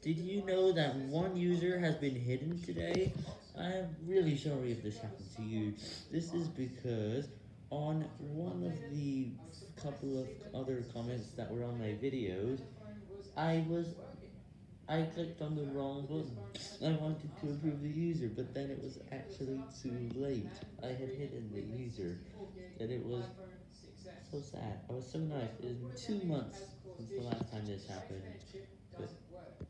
Did you know that one user has been hidden today? I am really sorry if this happened to you. This is because on one of the couple of other comments that were on my videos, I was, I clicked on the wrong button. I wanted to approve the user, but then it was actually too late. I had hidden the user, and it was so sad. I was so nice. It has been two months since the last time this happened, but